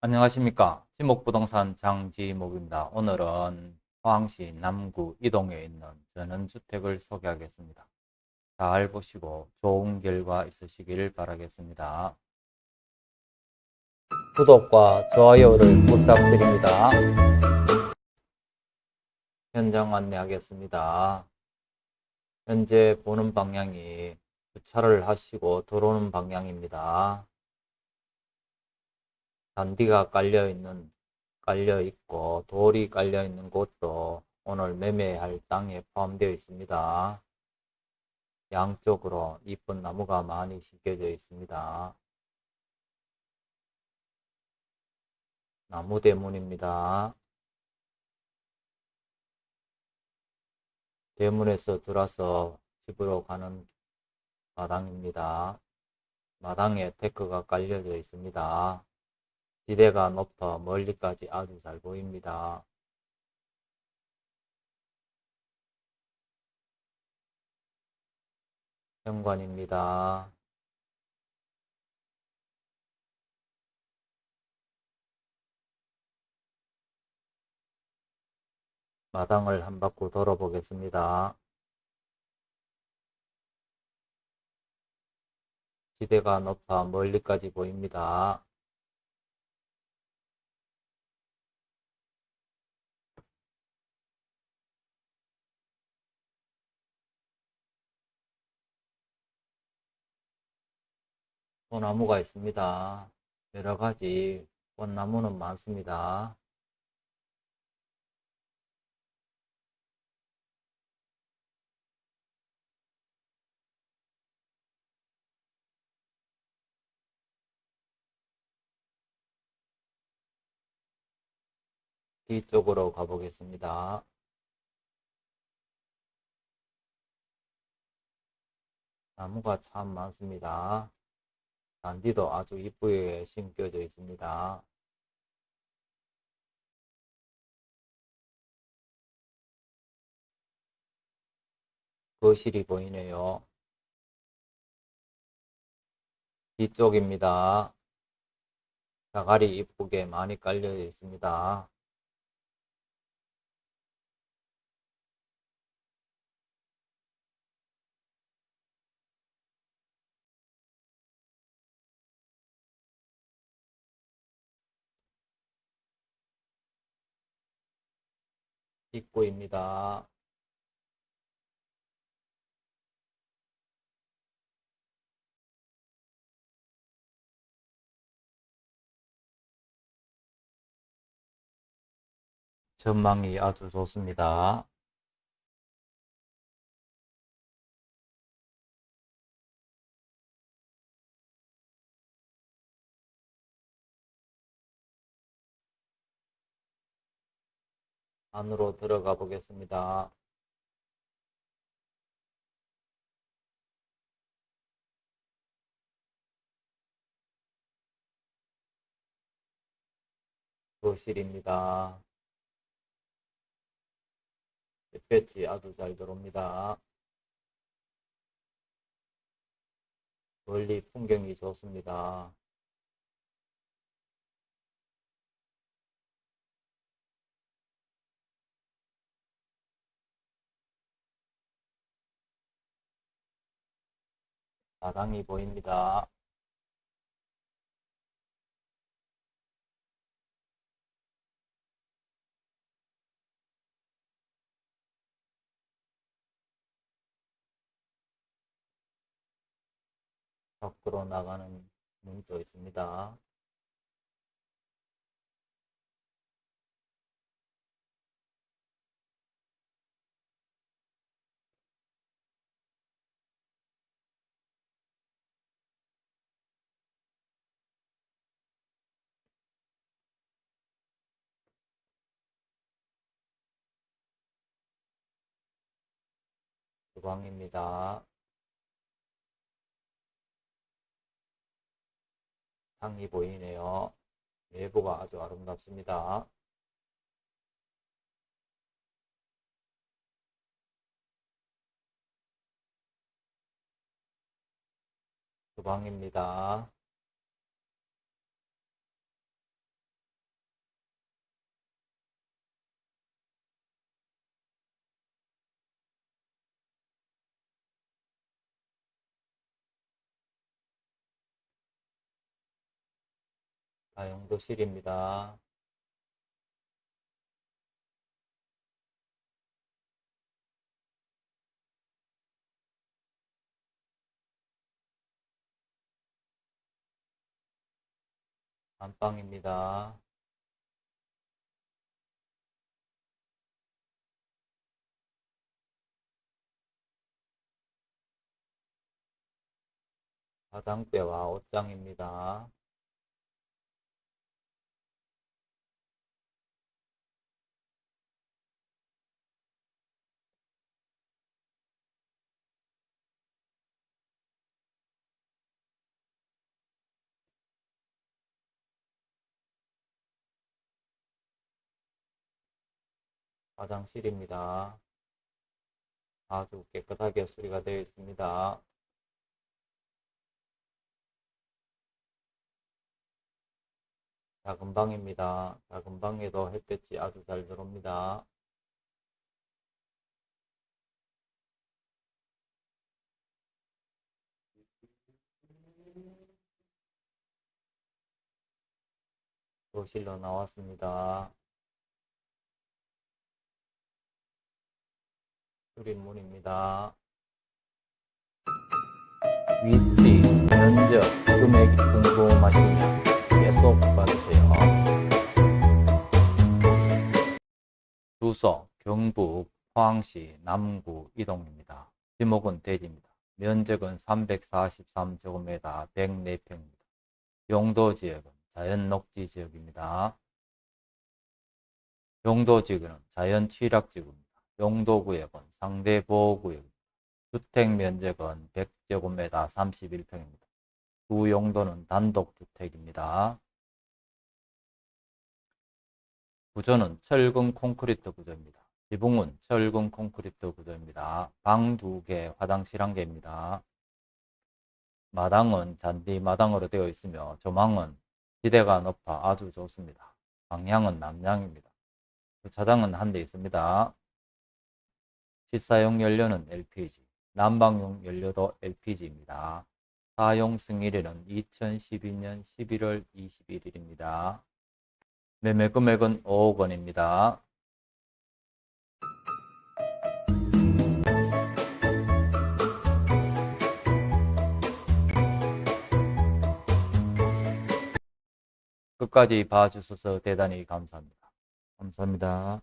안녕하십니까. 지목부동산 장지목입니다. 오늘은 포항시 남구 이동에 있는 전원주택을 소개하겠습니다. 잘 보시고 좋은 결과 있으시길 바라겠습니다. 구독과 좋아요를 부탁드립니다. 현장 안내하겠습니다. 현재 보는 방향이 주차를 하시고 들어오는 방향입니다. 잔디가 깔려 있는 깔려 있고 돌이 깔려 있는 곳도 오늘 매매할 땅에 포함되어 있습니다. 양쪽으로 이쁜 나무가 많이 심겨져 있습니다. 나무 대문입니다. 대문에서 들어서 집으로 가는 마당입니다. 마당에 데크가 깔려져 있습니다. 지대가 높아 멀리까지 아주 잘 보입니다. 현관입니다. 마당을 한 바퀴 돌아보겠습니다. 지대가 높아 멀리까지 보입니다. 소나무가 있습니다. 여러 가지 꽃나무는 많습니다. 뒤쪽으로 가보겠습니다. 나무가 참 많습니다. 잔디도 아주 이쁘게 심겨져 있습니다. 거실이 보이네요. 뒤쪽입니다. 자갈이 이쁘게 많이 깔려 있습니다. 입구입니다. 전망이 아주 좋습니다. 안으로 들어가 보겠습니다. 거실입니다. 햇볕이 아주 잘 들어옵니다. 멀리 풍경이 좋습니다. 마당이 보입니다. 밖으로 나가는 문도 있습니다. 주방입니다. 창이 보이네요. 내부가 아주 아름답습니다. 주방입니다. 사용도실입니다. 안방입니다. 화장대와 옷장입니다. 화장실입니다. 아주 깨끗하게 수리가 되어 있습니다. 작은 방입니다. 작은 방에도 햇볕이 아주 잘 들어옵니다. 도실로 나왔습니다. 수리문입니다. 위치, 면적, 금액이 궁금하시면 계속 봐주세요. 주소, 경북, 포항시, 남구, 이동입니다. 지목은 대지입니다. 면적은 343제곱미터 104평입니다. 용도 지역은 자연 녹지 지역입니다. 용도 지역은 자연 취락 지구입니다. 용도 구역은 상대 보호 구역입니다. 주택 면적은 100제곱미터 31평입니다. 주 용도는 단독 주택입니다. 구조는 철근 콘크리트 구조입니다. 지붕은 철근 콘크리트 구조입니다. 방 2개, 화장실 1개입니다. 마당은 잔디 마당으로 되어 있으며 조망은 지대가 높아 아주 좋습니다. 방향은 남향입니다. 주차장은 한 대 있습니다. 실사용 연료는 LPG, 난방용 연료도 LPG입니다. 사용 승일일은 2012년 11월 21일입니다. 매매 금액은 5억 원입니다. 끝까지 봐주셔서 대단히 감사합니다. 감사합니다.